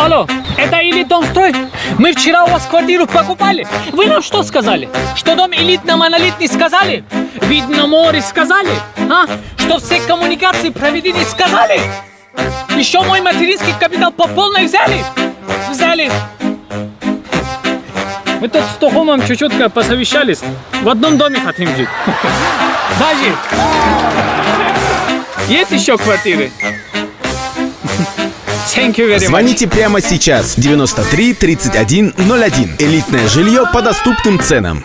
Алло, это Элит Домстрой? Мы вчера у вас квартиру покупали. Вы нам что сказали? Что дом элитно-монолитный сказали? Вид на море сказали? А? Что все коммуникации проведены сказали? Еще мой материнский капитал по полной взяли? Взяли. Мы тут с Тохомом чуть-чуть посовещались. В одном доме хотим жить. Даже. Есть еще квартиры? Thank you very much. Звоните прямо сейчас 93 31 01. Элитное жилье по доступным ценам.